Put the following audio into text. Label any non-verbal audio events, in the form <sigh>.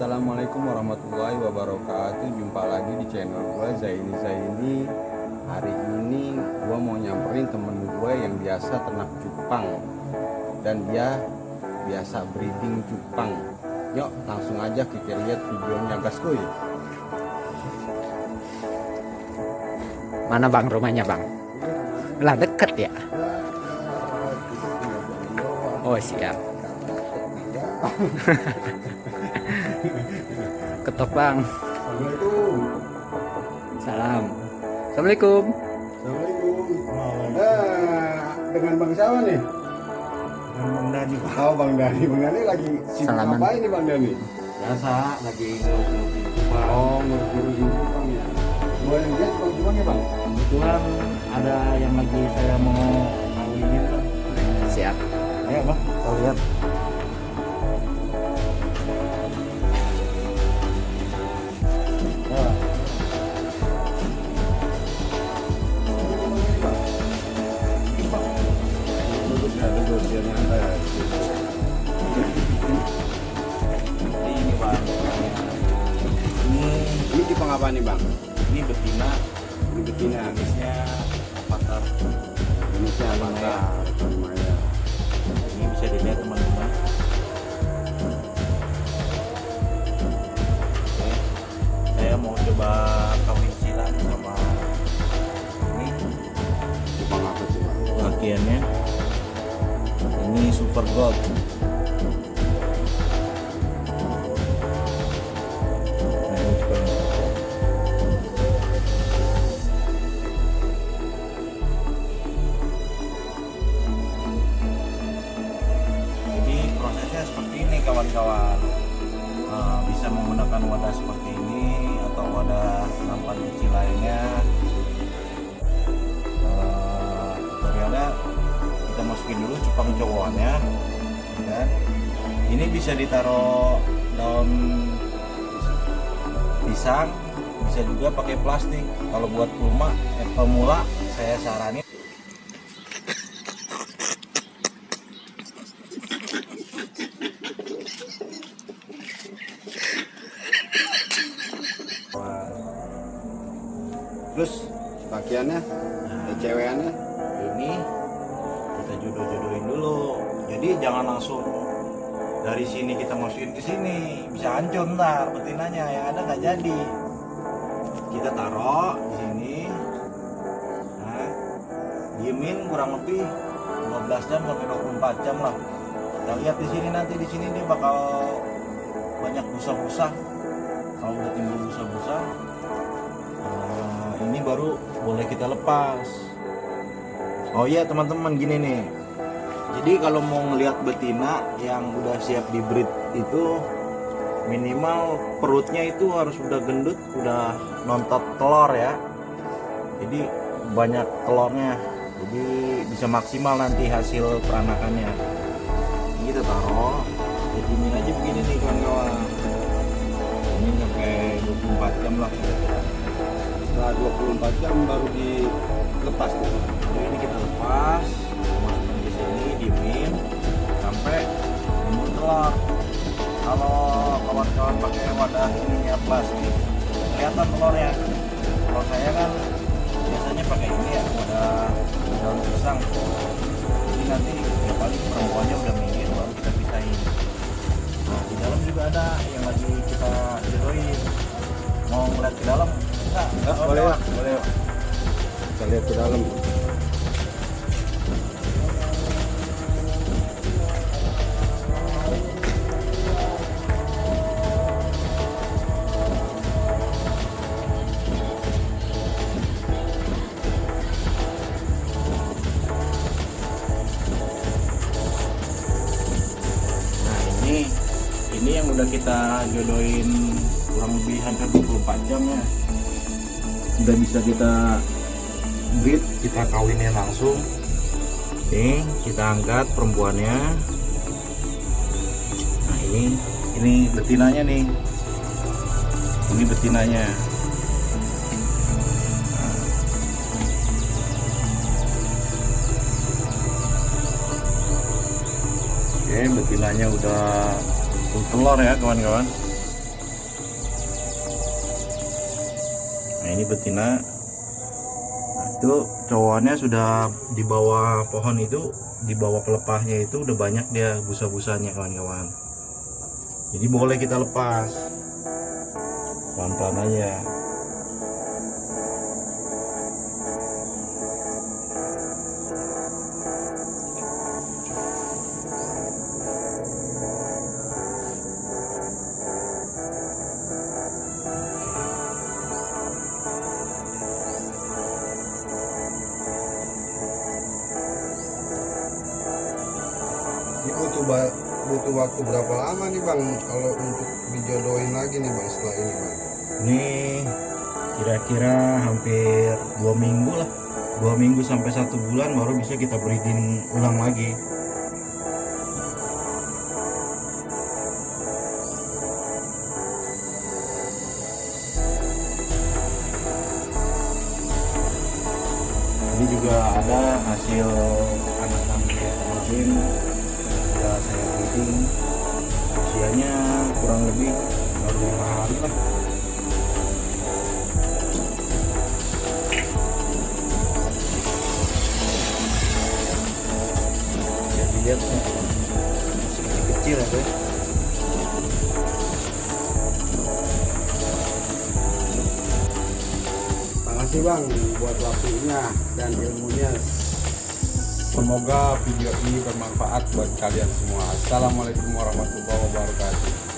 Assalamualaikum warahmatullahi wabarakatuh Jumpa lagi di channel gue Zaini Zaini Hari ini gue mau nyamperin temen gue yang biasa ternak cupang Dan dia biasa breeding cupang Yuk langsung aja kita lihat videonya gaskuy Mana bang rumahnya bang? Lah deket ya? Oh siap. <laughs> <laughs> Ketok bang. Assalamualaikum Salam. Assalamualaikum. Assalamualaikum eh, Dengan Bang siapa nih? Dengan Bang Dani Oh Bang Dani Bang Dani lagi sibuk apa ini Bang Dani? biasa lagi ngurus-ngurus Oh ngurusin cupang ya Boleh lihat cupang ya Bang? kebetulan ada yang lagi saya mau kawinin Siap. ayo bang kita lihat Cupang apa nih Bang? ini betina. Ini betina. Jenisnya Indonesia Mata Maya ini bisa dilihat teman-teman. Saya mau coba kawin silang sama ini. Bang? bagiannya. Ini super gold kawan-kawan Eh, bisa menggunakan wadah seperti ini atau wadah nampan kecil lainnya. Tutorialnya kita masukin dulu cupang cowoknya ya kan ini bisa ditaruh daun pisang bisa juga pakai plastik. Kalau buat pemula eh, pemula saya saranin Terus pakaiannya, ya cewekannya ini kita jodoh-jodohin dulu. Jadi jangan langsung dari sini kita masukin ke sini. Bisa hancur ntar betinanya yang ada nggak jadi. Kita taruh di sini. Nah, diemin kurang lebih 12 jam sampai 24 jam lah. Kita lihat di sini nanti di sini dia bakal banyak busa-busa. Kalau udah timbul busa-busa ini baru boleh kita lepas Oh iya teman-teman gini nih. Jadi kalau mau ngelihat betina yang udah siap di breed itu minimal perutnya itu harus udah gendut, udah nontot telur ya. Jadi banyak telurnya. Jadi bisa maksimal nanti hasil peranakannya. Ini kita taruh. Ini aja begini nih kawan-kawan. Ini sampai 24 jam lah. Setelah 24 jam baru dilepas tuh. Jadi ini kita lepas, masukin ke sini, diemin sampai timbul telur. Kalau kawan-kawan pakai wadah ininya plastik, kelihatan telurnya. Kalau saya kan biasanya pakai ini ya, wadah daun pisang. Jadi nanti ya paling perempuannya udah minggir baru kita pisahin. Nah di dalam juga ada yang lagi kita jodohin. Mau ngeliat ke dalam? Ya, boleh ya, boleh ya. Kita lihat ke dalam. Nah ini ini yang udah kita jodohin kurang lebih hampir 24 jam ya. Udah bisa kita breed, kita kawinin langsung. Nih kita angkat perempuannya. Nah ini ini betinanya nih. Ini betinanya. Oke, betinanya udah telur ya kawan-kawan. Nah ini betina. Nah, itu cowoknya sudah di bawah pohon itu di bawah pelepahnya itu udah banyak dia busa-busanya kawan-kawan. Jadi boleh kita lepas. Pelan-pelan aja butuh waktu berapa lama nih bang kalau untuk dijodohin lagi nih bang setelah ini bang? ini kira-kira hampir dua minggu lah. Dua minggu sampai satu bulan baru bisa kita breeding ulang lagi. Ini juga ada hasil anak-anak kemarin breeding usianya kurang lebih baru lima hari lah. Bisa dilihat nih masih kecil-kecil ya guys Makasih bang buat waktunya dan ilmunya. Semoga video ini bermanfaat buat kalian semua. Assalamualaikum warahmatullahi wabarakatuh.